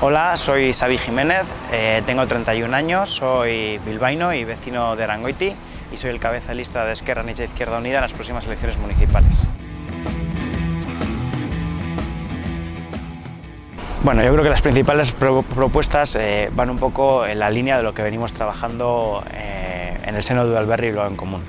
Hola, soy Xavi Jiménez, eh, tengo 31 años, soy bilbaíno y vecino de Arangoiti y soy el cabeza de lista de Esquerra Nietzsche Izquierda Unida en las próximas elecciones municipales. Bueno, yo creo que las principales propuestas eh, van un poco en la línea de lo que venimos trabajando eh, en el seno de Alberri y lo en común.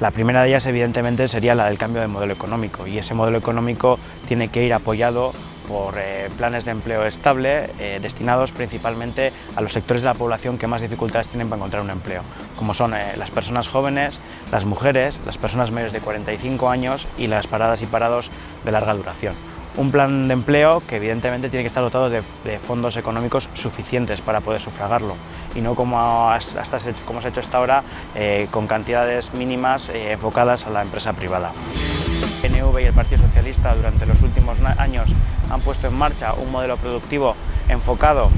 La primera de ellas, evidentemente, sería la del cambio de modelo económico y ese modelo económico tiene que ir apoyado por eh, planes de empleo estable destinados principalmente a los sectores de la población que más dificultades tienen para encontrar un empleo, como son las personas jóvenes, las mujeres, las personas mayores de 45 años y las paradas y parados de larga duración un plan de empleo que evidentemente tiene que estar dotado de, fondos económicos suficientes para poder sufragarlo y no como, hasta, como se ha hecho hasta ahora eh, con cantidades mínimas eh, enfocadas a la empresa privada. Y el Partido Socialista durante los últimos años han puesto en marcha un modelo productivo enfocado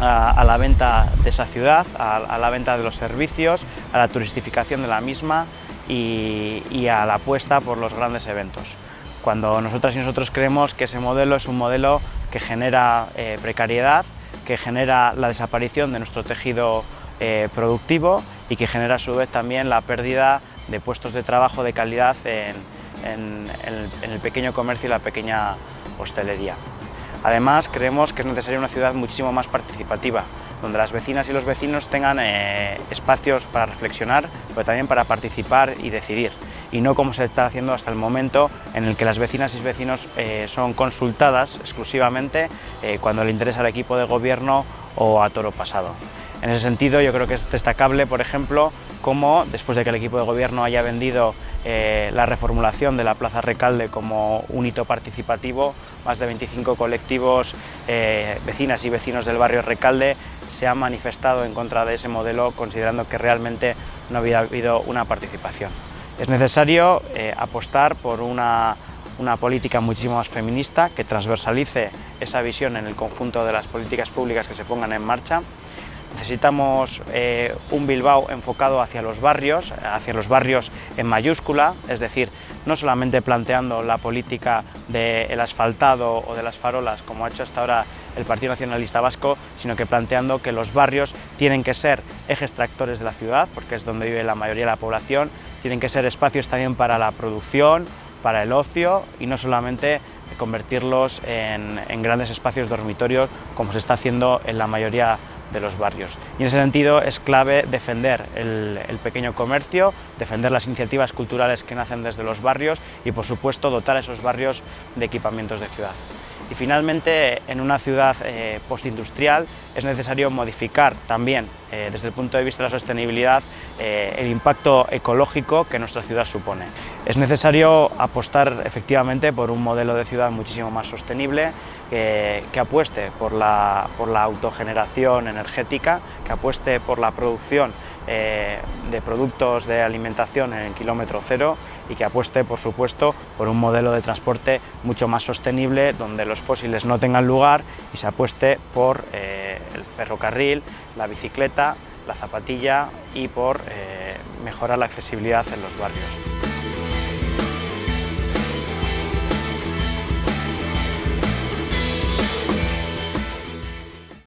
a, la venta de esa ciudad, a, la venta de los servicios, a la turistificación de la misma y, y a la apuesta por los grandes eventos. Cuando nosotras y nosotros creemos que ese modelo es un modelo que genera eh, precariedad, que genera la desaparición de nuestro tejido eh, productivo y que genera a su vez también la pérdida de puestos de trabajo de calidad en, el, pequeño comercio y la pequeña hostelería. Además, creemos que es necesaria una ciudad muchísimo más participativa, donde las vecinas y los vecinos tengan eh, espacios para reflexionar, pero también para participar y decidir y no como se está haciendo hasta el momento en el que las vecinas y vecinos eh, son consultadas exclusivamente eh, cuando le interesa al equipo de gobierno o a toro pasado. En ese sentido yo creo que es destacable, por ejemplo, cómo después de que el equipo de gobierno haya vendido eh, la reformulación de la Plaza Recalde como un hito participativo, más de 25 colectivos, vecinas y vecinos del barrio Recalde se han manifestado en contra de ese modelo considerando que realmente no había habido una participación. Es necesario eh, apostar por una, política muchísimo más feminista que transversalice esa visión en el conjunto de las políticas públicas que se pongan en marcha. Necesitamos eh, un Bilbao enfocado hacia los barrios, hacia los barrios en mayúscula, es decir, no solamente planteando la política del asfaltado o de las farolas, como ha hecho hasta ahora el Partido Nacionalista Vasco, sino que planteando que los barrios tienen que ser ejes tractores de la ciudad, porque es donde vive la mayoría de la población, tienen que ser espacios también para la producción, para el ocio y no solamente convertirlos en, grandes espacios dormitorios como se está haciendo en la mayoría de los barrios. Y en ese sentido es clave defender el, pequeño comercio, defender las iniciativas culturales que nacen desde los barrios y por supuesto dotar a esos barrios de equipamientos de ciudad. Y finalmente, en una ciudad eh, postindustrial es necesario modificar también, eh, desde el punto de vista de la sostenibilidad, eh, el impacto ecológico que nuestra ciudad supone. Es necesario apostar efectivamente por un modelo de ciudad muchísimo más sostenible, que apueste por la, por la autogeneración energética, que apueste por la producción eh, de productos de alimentación en el kilómetro cero y que apueste, por supuesto, por un modelo de transporte mucho más sostenible, donde los fósiles no tengan lugar y se apueste por eh, el ferrocarril, la bicicleta, la zapatilla y por eh, mejorar la accesibilidad en los barrios.